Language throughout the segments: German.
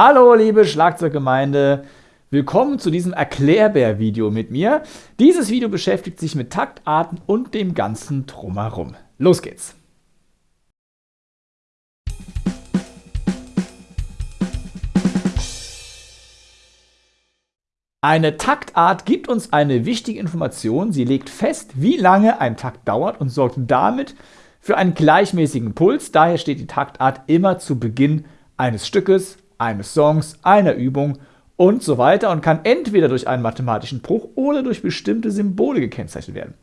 Hallo liebe Schlagzeuggemeinde, willkommen zu diesem Erklärbär-Video mit mir. Dieses Video beschäftigt sich mit Taktarten und dem ganzen Drumherum. Los geht's! Eine Taktart gibt uns eine wichtige Information. Sie legt fest, wie lange ein Takt dauert und sorgt damit für einen gleichmäßigen Puls. Daher steht die Taktart immer zu Beginn eines Stückes, eines Songs, einer Übung und so weiter und kann entweder durch einen mathematischen Bruch oder durch bestimmte Symbole gekennzeichnet werden.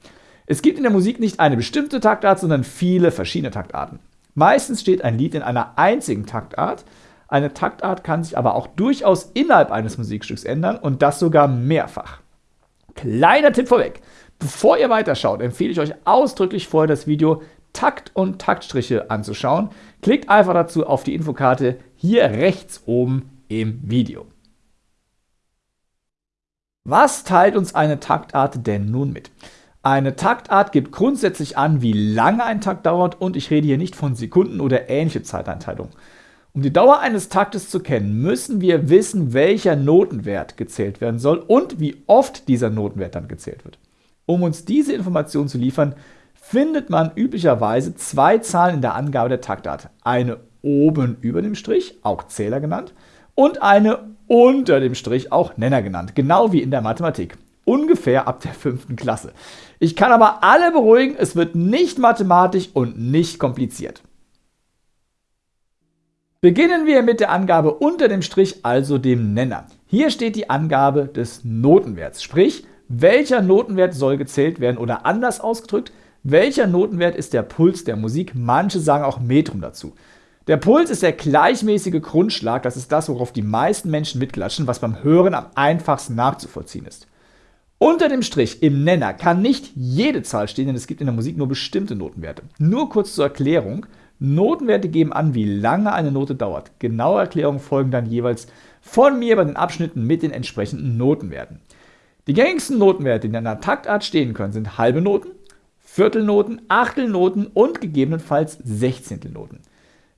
Es gibt in der Musik nicht eine bestimmte Taktart, sondern viele verschiedene Taktarten. Meistens steht ein Lied in einer einzigen Taktart, eine Taktart kann sich aber auch durchaus innerhalb eines Musikstücks ändern und das sogar mehrfach. Kleiner Tipp vorweg. Bevor ihr weiterschaut, empfehle ich euch ausdrücklich vorher das Video Takt und Taktstriche anzuschauen. Klickt einfach dazu auf die Infokarte hier rechts oben im Video. Was teilt uns eine Taktart denn nun mit? Eine Taktart gibt grundsätzlich an, wie lange ein Takt dauert und ich rede hier nicht von Sekunden oder ähnliche Zeiteinteilung. Um die Dauer eines Taktes zu kennen, müssen wir wissen, welcher Notenwert gezählt werden soll und wie oft dieser Notenwert dann gezählt wird. Um uns diese Information zu liefern, findet man üblicherweise zwei Zahlen in der Angabe der Taktart. Eine oben über dem Strich, auch Zähler genannt, und eine unter dem Strich, auch Nenner genannt, genau wie in der Mathematik. Ungefähr ab der fünften Klasse. Ich kann aber alle beruhigen, es wird nicht mathematisch und nicht kompliziert. Beginnen wir mit der Angabe unter dem Strich, also dem Nenner. Hier steht die Angabe des Notenwerts, sprich, welcher Notenwert soll gezählt werden oder anders ausgedrückt, welcher Notenwert ist der Puls der Musik, manche sagen auch Metrum dazu. Der Puls ist der gleichmäßige Grundschlag, das ist das, worauf die meisten Menschen mitklatschen, was beim Hören am einfachsten nachzuvollziehen ist. Unter dem Strich im Nenner kann nicht jede Zahl stehen, denn es gibt in der Musik nur bestimmte Notenwerte. Nur kurz zur Erklärung, Notenwerte geben an, wie lange eine Note dauert. Genaue Erklärungen folgen dann jeweils von mir bei den Abschnitten mit den entsprechenden Notenwerten. Die gängigsten Notenwerte, die in einer Taktart stehen können, sind halbe Noten, Viertelnoten, Achtelnoten und gegebenenfalls Sechzehntelnoten.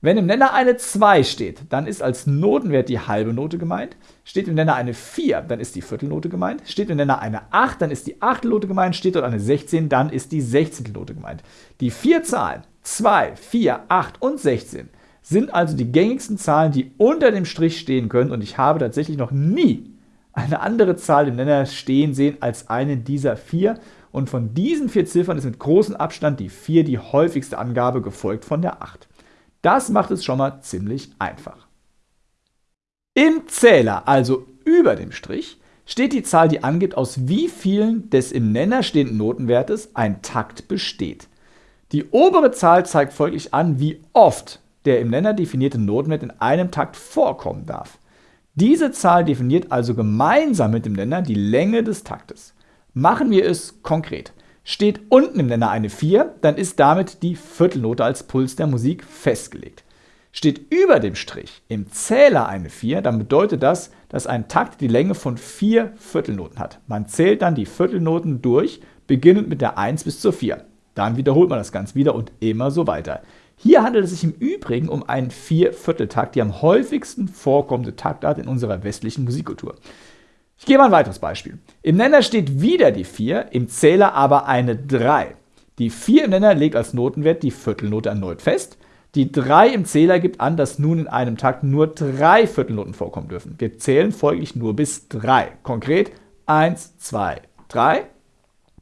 Wenn im Nenner eine 2 steht, dann ist als Notenwert die halbe Note gemeint. Steht im Nenner eine 4, dann ist die Viertelnote gemeint. Steht im Nenner eine 8, dann ist die Achtelnote gemeint. Steht dort eine 16, dann ist die Sechzehntelnote gemeint. Die vier Zahlen 2, 4, 8 und 16 sind also die gängigsten Zahlen, die unter dem Strich stehen können und ich habe tatsächlich noch nie eine andere Zahl im Nenner stehen sehen als eine dieser vier und von diesen vier Ziffern ist mit großem Abstand die 4 die häufigste Angabe, gefolgt von der 8. Das macht es schon mal ziemlich einfach. Im Zähler, also über dem Strich, steht die Zahl, die angibt, aus wie vielen des im Nenner stehenden Notenwertes ein Takt besteht. Die obere Zahl zeigt folglich an, wie oft der im Nenner definierte Notenwert in einem Takt vorkommen darf. Diese Zahl definiert also gemeinsam mit dem Nenner die Länge des Taktes. Machen wir es konkret. Steht unten im Nenner eine 4, dann ist damit die Viertelnote als Puls der Musik festgelegt. Steht über dem Strich im Zähler eine 4, dann bedeutet das, dass ein Takt die Länge von vier Viertelnoten hat. Man zählt dann die Viertelnoten durch, beginnend mit der 1 bis zur 4. Dann wiederholt man das Ganze wieder und immer so weiter. Hier handelt es sich im Übrigen um einen Viervierteltakt, die am häufigsten vorkommende Taktart in unserer westlichen Musikkultur. Ich gebe ein weiteres Beispiel. Im Nenner steht wieder die 4, im Zähler aber eine 3. Die 4 im Nenner legt als Notenwert die Viertelnote erneut fest. Die 3 im Zähler gibt an, dass nun in einem Takt nur drei Viertelnoten vorkommen dürfen. Wir zählen folglich nur bis 3. Konkret 1, 2, 3.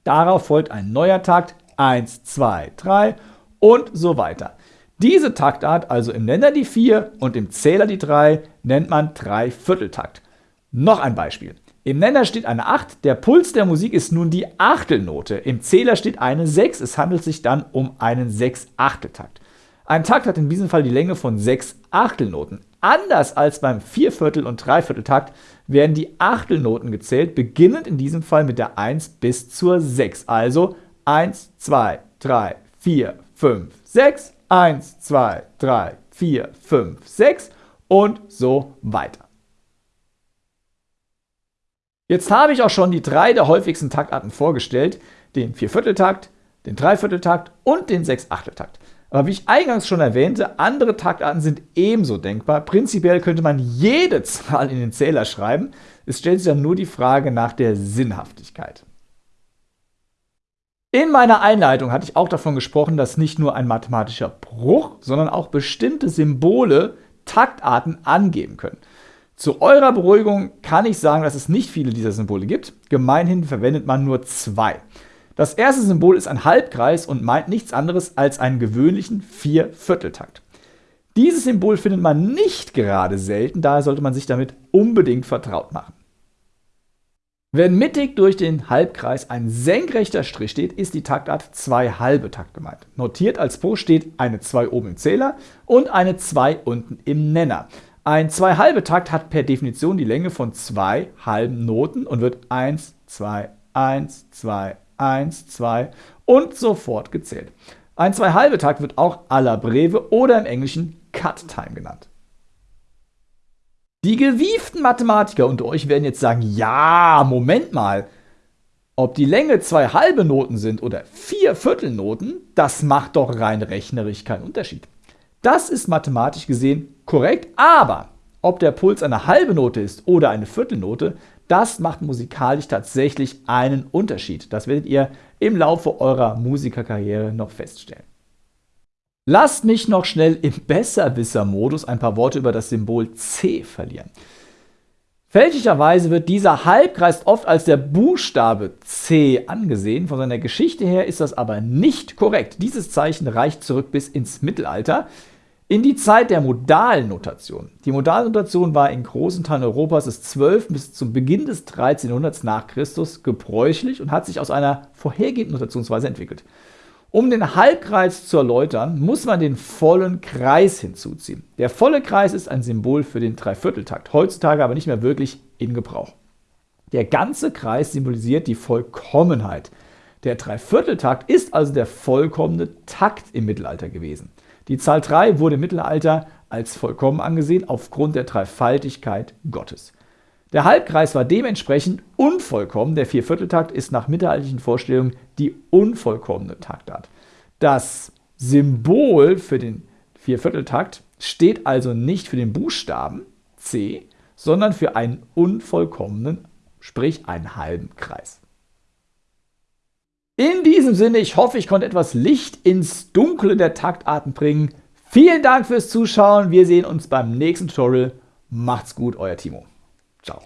Darauf folgt ein neuer Takt 1, 2, 3 und so weiter. Diese Taktart, also im Nenner die 4 und im Zähler die 3, nennt man Dreivierteltakt. Noch ein Beispiel. Im Nenner steht eine 8, der Puls der Musik ist nun die Achtelnote. Im Zähler steht eine 6, es handelt sich dann um einen 6-Achteltakt. Ein Takt hat in diesem Fall die Länge von 6 Achtelnoten. Anders als beim Vierviertel- und Dreivierteltakt werden die Achtelnoten gezählt, beginnend in diesem Fall mit der 1 bis zur 6, also 1, 2, 3, 4, 5, 6, 1, 2, 3, 4, 5, 6 und so weiter. Jetzt habe ich auch schon die drei der häufigsten Taktarten vorgestellt, den Viervierteltakt, den Dreivierteltakt und den Sechsachteltakt. Aber wie ich eingangs schon erwähnte, andere Taktarten sind ebenso denkbar. Prinzipiell könnte man jede Zahl in den Zähler schreiben. Es stellt sich dann nur die Frage nach der Sinnhaftigkeit. In meiner Einleitung hatte ich auch davon gesprochen, dass nicht nur ein mathematischer Bruch, sondern auch bestimmte Symbole Taktarten angeben können. Zu eurer Beruhigung kann ich sagen, dass es nicht viele dieser Symbole gibt. Gemeinhin verwendet man nur zwei. Das erste Symbol ist ein Halbkreis und meint nichts anderes als einen gewöhnlichen Viervierteltakt. Dieses Symbol findet man nicht gerade selten, daher sollte man sich damit unbedingt vertraut machen. Wenn mittig durch den Halbkreis ein senkrechter Strich steht, ist die Taktart 2 halbe Takt gemeint. Notiert als Po steht eine 2 oben im Zähler und eine 2 unten im Nenner. Ein 2 halbe Takt hat per Definition die Länge von zwei halben Noten und wird 1, 2, 1, 2, 1, 2 und sofort gezählt. Ein 2 halbe Takt wird auch à la Breve oder im Englischen Cut Time genannt. Die gewieften Mathematiker unter euch werden jetzt sagen, ja, Moment mal, ob die Länge zwei halbe Noten sind oder vier Viertelnoten, das macht doch rein rechnerisch keinen Unterschied. Das ist mathematisch gesehen korrekt, aber ob der Puls eine halbe Note ist oder eine Viertelnote, das macht musikalisch tatsächlich einen Unterschied. Das werdet ihr im Laufe eurer Musikerkarriere noch feststellen. Lasst mich noch schnell im Besserwisser-Modus ein paar Worte über das Symbol C verlieren. Fälschlicherweise wird dieser Halbkreis oft als der Buchstabe C angesehen. Von seiner Geschichte her ist das aber nicht korrekt. Dieses Zeichen reicht zurück bis ins Mittelalter, in die Zeit der modalen Notation. Die Modalnotation war in großen Teilen Europas des 12. bis zum Beginn des 13. Jahrhunderts nach Christus gebräuchlich und hat sich aus einer vorhergehenden Notationsweise entwickelt. Um den Halbkreis zu erläutern, muss man den vollen Kreis hinzuziehen. Der volle Kreis ist ein Symbol für den Dreivierteltakt, heutzutage aber nicht mehr wirklich in Gebrauch. Der ganze Kreis symbolisiert die Vollkommenheit. Der Dreivierteltakt ist also der vollkommene Takt im Mittelalter gewesen. Die Zahl 3 wurde im Mittelalter als vollkommen angesehen aufgrund der Dreifaltigkeit Gottes. Der Halbkreis war dementsprechend unvollkommen. Der Viervierteltakt ist nach mittelalterlichen Vorstellungen die unvollkommene Taktart. Das Symbol für den Viervierteltakt steht also nicht für den Buchstaben C, sondern für einen unvollkommenen, sprich einen halben Kreis. In diesem Sinne, ich hoffe, ich konnte etwas Licht ins Dunkle der Taktarten bringen. Vielen Dank fürs Zuschauen. Wir sehen uns beim nächsten Tutorial. Macht's gut, euer Timo. Ciao.